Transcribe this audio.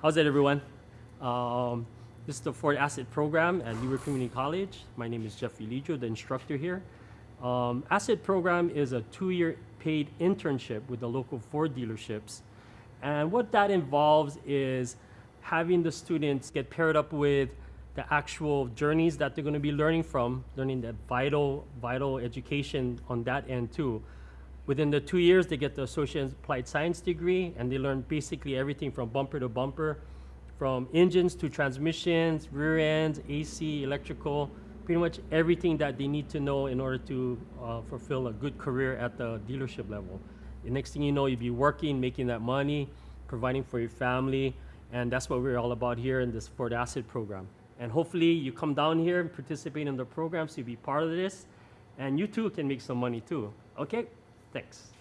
How's it, everyone? Um, this is the Ford Asset Program at Leeward Community College. My name is Jeffrey Lijo, the instructor here. Um, Asset Program is a two-year paid internship with the local Ford dealerships. And what that involves is having the students get paired up with the actual journeys that they're going to be learning from, learning that vital, vital education on that end too. Within the two years, they get the Associate Applied Science degree, and they learn basically everything from bumper to bumper, from engines to transmissions, rear ends, AC, electrical, pretty much everything that they need to know in order to uh, fulfill a good career at the dealership level. The next thing you know, you'll be working, making that money, providing for your family, and that's what we're all about here in this Ford Asset program. And hopefully you come down here and participate in the programs to be part of this, and you too can make some money too. Okay? Thanks.